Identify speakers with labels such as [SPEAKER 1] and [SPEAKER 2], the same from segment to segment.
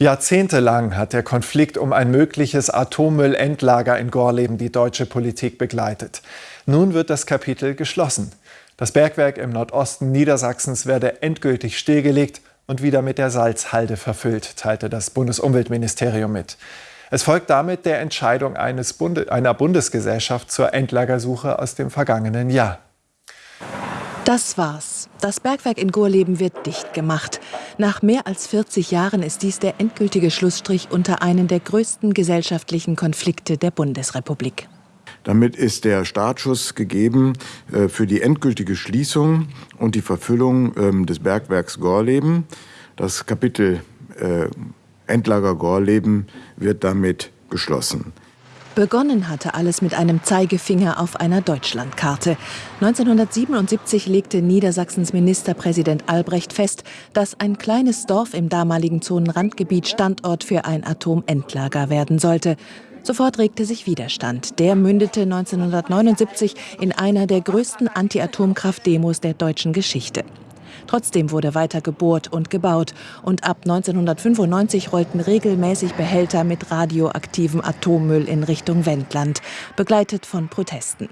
[SPEAKER 1] Jahrzehntelang hat der Konflikt um ein mögliches Atommüllendlager in Gorleben die deutsche Politik begleitet. Nun wird das Kapitel geschlossen. Das Bergwerk im Nordosten Niedersachsens werde endgültig stillgelegt und wieder mit der Salzhalde verfüllt, teilte das Bundesumweltministerium mit. Es folgt damit der Entscheidung Bunde, einer Bundesgesellschaft zur Endlagersuche aus dem vergangenen Jahr.
[SPEAKER 2] Das war's. Das Bergwerk in Gorleben wird dicht gemacht. Nach mehr als 40 Jahren ist dies der endgültige Schlussstrich unter einen der größten gesellschaftlichen Konflikte der Bundesrepublik.
[SPEAKER 3] Damit ist der Startschuss gegeben äh, für die endgültige Schließung und die Verfüllung ähm, des Bergwerks Gorleben. Das Kapitel äh, Endlager Gorleben wird damit geschlossen.
[SPEAKER 2] Begonnen hatte alles mit einem Zeigefinger auf einer Deutschlandkarte. 1977 legte Niedersachsens Ministerpräsident Albrecht fest, dass ein kleines Dorf im damaligen Zonenrandgebiet Standort für ein Atomendlager werden sollte. Sofort regte sich Widerstand. Der mündete 1979 in einer der größten Anti-Atomkraft-Demos der deutschen Geschichte. Trotzdem wurde weiter gebohrt und gebaut und ab 1995 rollten regelmäßig Behälter mit radioaktivem Atommüll in Richtung Wendland, begleitet von Protesten.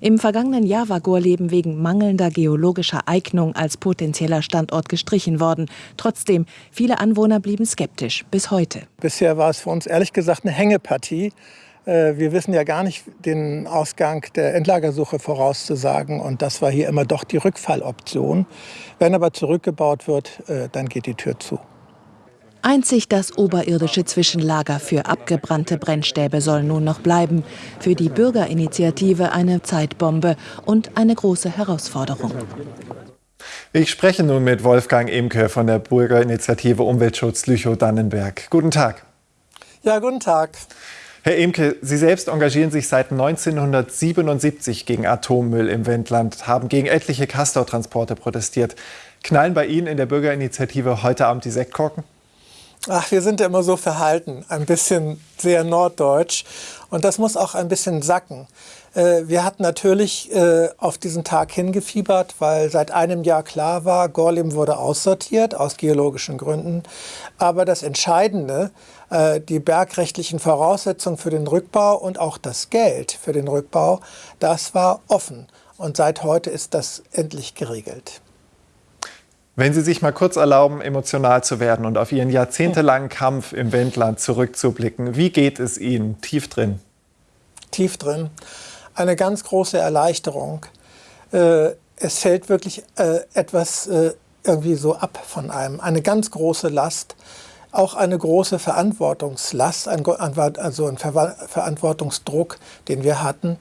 [SPEAKER 2] Im vergangenen Jahr war Gorleben wegen mangelnder geologischer Eignung als potenzieller Standort gestrichen worden. Trotzdem, viele Anwohner blieben skeptisch, bis heute.
[SPEAKER 4] Bisher war es für uns ehrlich gesagt eine Hängepartie. Äh, wir wissen ja gar nicht den Ausgang der Endlagersuche vorauszusagen. Und das war hier immer doch die Rückfalloption. Wenn aber zurückgebaut wird, äh, dann geht die Tür zu.
[SPEAKER 2] Einzig das oberirdische Zwischenlager für abgebrannte Brennstäbe soll nun noch bleiben. Für die Bürgerinitiative eine Zeitbombe und eine große Herausforderung.
[SPEAKER 1] Ich spreche nun mit Wolfgang Emke von der Bürgerinitiative Umweltschutz Lüchow-Dannenberg. Guten Tag.
[SPEAKER 4] Ja, guten Tag.
[SPEAKER 1] Herr Emke, Sie selbst engagieren sich seit 1977 gegen Atommüll im Wendland, haben gegen etliche Castortransporte protestiert. Knallen bei Ihnen in der Bürgerinitiative heute Abend die Sektkorken?
[SPEAKER 4] Ach, wir sind ja immer so verhalten, ein bisschen sehr norddeutsch. Und das muss auch ein bisschen sacken. Äh, wir hatten natürlich äh, auf diesen Tag hingefiebert, weil seit einem Jahr klar war, Gorlim wurde aussortiert aus geologischen Gründen. Aber das Entscheidende, äh, die bergrechtlichen Voraussetzungen für den Rückbau und auch das Geld für den Rückbau, das war offen. Und seit heute ist das endlich geregelt.
[SPEAKER 1] Wenn Sie sich mal kurz erlauben, emotional zu werden und auf Ihren jahrzehntelangen Kampf im Wendland zurückzublicken, wie geht es Ihnen tief drin?
[SPEAKER 4] Tief drin eine ganz große Erleichterung. Äh, es fällt wirklich äh, etwas äh, irgendwie so ab von einem. Eine ganz große Last, auch eine große Verantwortungslast, also ein Ver Verantwortungsdruck, den wir hatten.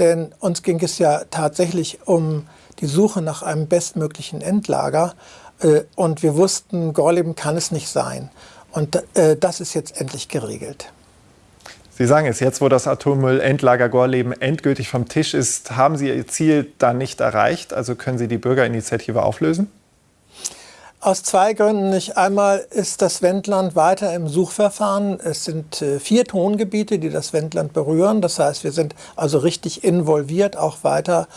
[SPEAKER 4] Denn uns ging es ja tatsächlich um die Suche nach einem bestmöglichen Endlager. Äh, und wir wussten, Gorleben kann es nicht sein. Und äh, das ist jetzt endlich geregelt.
[SPEAKER 1] Sie sagen es, jetzt wo das Atommüllendlager Gorleben endgültig vom Tisch ist, haben Sie Ihr Ziel dann nicht erreicht? Also können Sie die Bürgerinitiative auflösen?
[SPEAKER 4] Aus zwei Gründen nicht. Einmal ist das Wendland weiter im Suchverfahren. Es sind äh, vier Tongebiete, die das Wendland berühren. Das heißt, wir sind also richtig involviert, auch weiter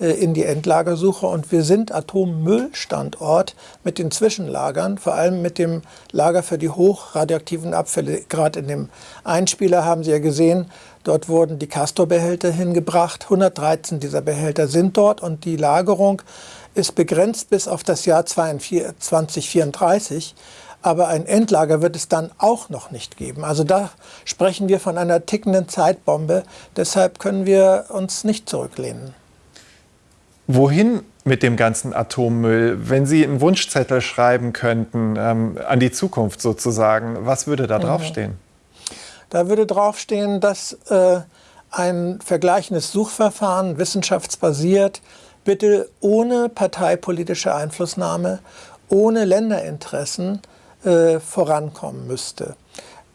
[SPEAKER 4] äh, in die Endlagersuche. Und wir sind Atommüllstandort mit den Zwischenlagern, vor allem mit dem Lager für die hochradioaktiven Abfälle. Gerade in dem Einspieler haben Sie ja gesehen, dort wurden die Castor-Behälter hingebracht. 113 dieser Behälter sind dort und die Lagerung ist begrenzt bis auf das Jahr 2034. Aber ein Endlager wird es dann auch noch nicht geben. Also da sprechen wir von einer tickenden Zeitbombe. Deshalb können wir uns nicht zurücklehnen.
[SPEAKER 1] Wohin mit dem ganzen Atommüll? Wenn Sie einen Wunschzettel schreiben könnten, ähm, an die Zukunft sozusagen, was würde da draufstehen? Mhm.
[SPEAKER 4] Da würde draufstehen, dass äh, ein vergleichendes Suchverfahren, wissenschaftsbasiert, bitte ohne parteipolitische Einflussnahme, ohne Länderinteressen äh, vorankommen müsste.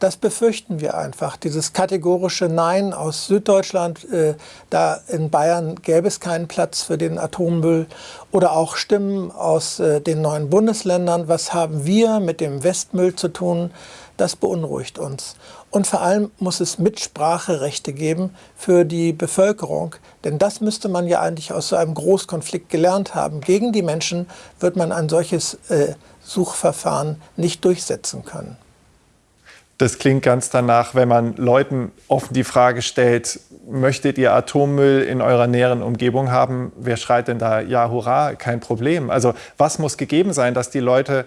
[SPEAKER 4] Das befürchten wir einfach, dieses kategorische Nein aus Süddeutschland, äh, da in Bayern gäbe es keinen Platz für den Atommüll oder auch Stimmen aus äh, den neuen Bundesländern, was haben wir mit dem Westmüll zu tun, das beunruhigt uns. Und vor allem muss es Mitspracherechte geben für die Bevölkerung, denn das müsste man ja eigentlich aus so einem Großkonflikt gelernt haben. Gegen die Menschen wird man ein solches äh, Suchverfahren nicht durchsetzen können.
[SPEAKER 1] Das klingt ganz danach, wenn man Leuten offen die Frage stellt, möchtet ihr Atommüll in eurer näheren Umgebung haben? Wer schreit denn da, ja, hurra, kein Problem. Also was muss gegeben sein, dass die Leute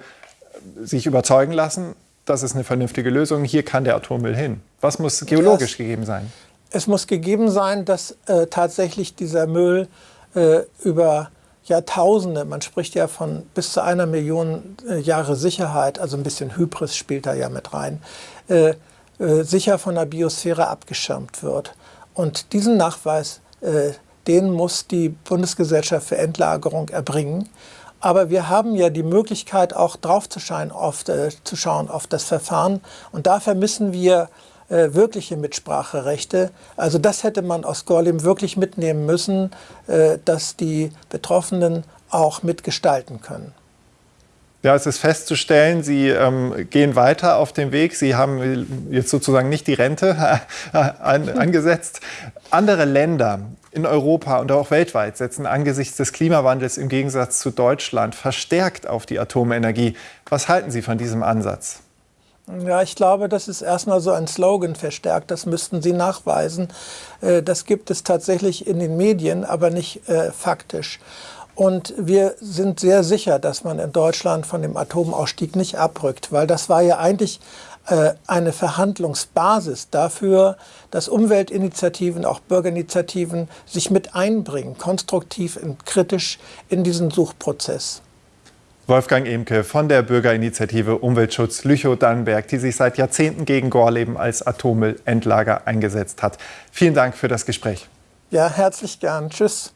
[SPEAKER 1] sich überzeugen lassen, das ist eine vernünftige Lösung, hier kann der Atommüll hin? Was muss geologisch das, gegeben sein?
[SPEAKER 4] Es muss gegeben sein, dass äh, tatsächlich dieser Müll äh, über Jahrtausende, man spricht ja von bis zu einer Million äh, Jahre Sicherheit, also ein bisschen Hybris spielt da ja mit rein, äh, äh, sicher von der Biosphäre abgeschirmt wird. Und diesen Nachweis, äh, den muss die Bundesgesellschaft für Endlagerung erbringen. Aber wir haben ja die Möglichkeit, auch drauf zu schauen auf, äh, zu schauen auf das Verfahren. Und dafür müssen wir äh, wirkliche Mitspracherechte. Also das hätte man aus Gorlim wirklich mitnehmen müssen, äh, dass die Betroffenen auch mitgestalten können.
[SPEAKER 1] Ja, es ist festzustellen, Sie ähm, gehen weiter auf dem Weg. Sie haben jetzt sozusagen nicht die Rente an, angesetzt. Andere Länder in Europa und auch weltweit setzen angesichts des Klimawandels im Gegensatz zu Deutschland verstärkt auf die Atomenergie. Was halten Sie von diesem Ansatz?
[SPEAKER 4] Ja, ich glaube, das ist erstmal so ein Slogan verstärkt. Das müssten Sie nachweisen. Äh, das gibt es tatsächlich in den Medien, aber nicht äh, faktisch. Und wir sind sehr sicher, dass man in Deutschland von dem Atomausstieg nicht abrückt, weil das war ja eigentlich äh, eine Verhandlungsbasis dafür, dass Umweltinitiativen, auch Bürgerinitiativen sich mit einbringen, konstruktiv und kritisch in diesen Suchprozess.
[SPEAKER 1] Wolfgang Emke von der Bürgerinitiative Umweltschutz Lüchow-Dannenberg, die sich seit Jahrzehnten gegen Gorleben als Atommüllendlager eingesetzt hat. Vielen Dank für das Gespräch.
[SPEAKER 4] Ja, herzlich gern. Tschüss.